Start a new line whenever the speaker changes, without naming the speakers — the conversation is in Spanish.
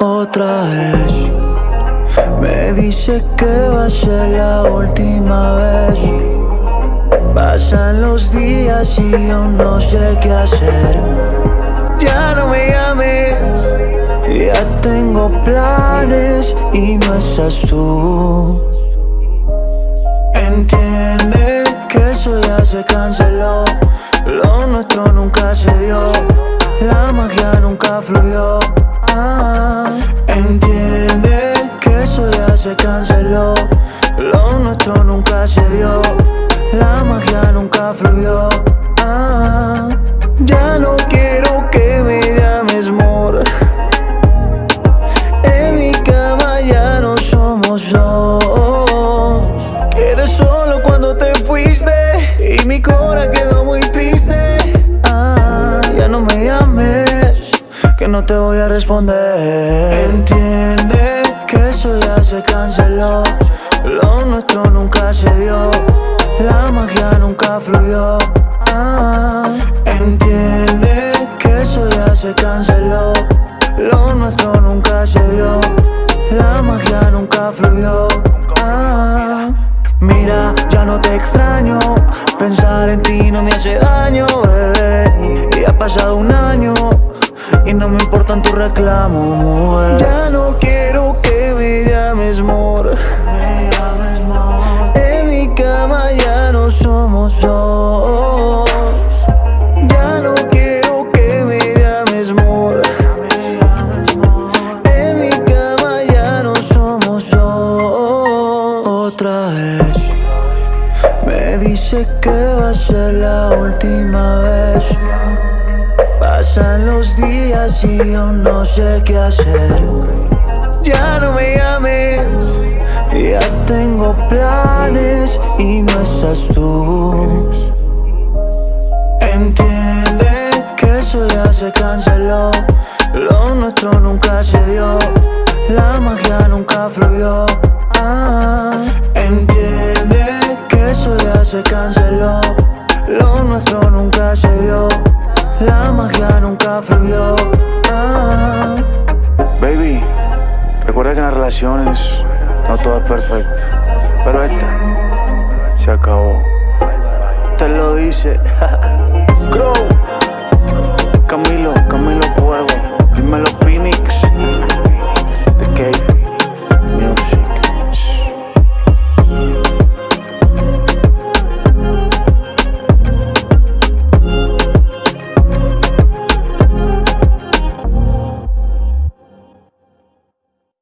otra vez. Me dice que va a ser la última vez. Pasan los días y yo no sé qué hacer. Ya no me llames Ya tengo planes y no estás tú Entiende que eso ya se canceló Lo nuestro nunca se dio se canceló. Lo nuestro nunca se dio. La magia nunca fluyó. Ah, Ya no quiero que me llames amor En mi cama ya no somos dos. Quedé solo cuando te fuiste Y mi cora quedó muy triste. Ah, Ya no me llames Que no te voy a responder. Entiende eso ya se canceló. Lo nuestro nunca se dio. La magia nunca fluyó. Ah, Entiende que eso ya se canceló. Lo nuestro nunca se dio. La magia nunca fluyó. Ah, Mira, ya no te extraño. Pensar en ti no me hace daño, bebé. Y ha pasado un año Y no me importan tus reclamos, mujer. Ya no quiero Me dice que va a ser la última vez. Pasan los días y yo no sé qué hacer. Ya no me llames Ya tengo planes y no estás tú. Entiende que eso ya se canceló. Lo nuestro nunca se dio. La magia nunca fluyó. Ah, canceló Lo nuestro nunca se dio La magia nunca fluyó ah.
Baby, recuerda que en las relaciones no todo es perfecto. Pero esta se acabó.
Te lo dice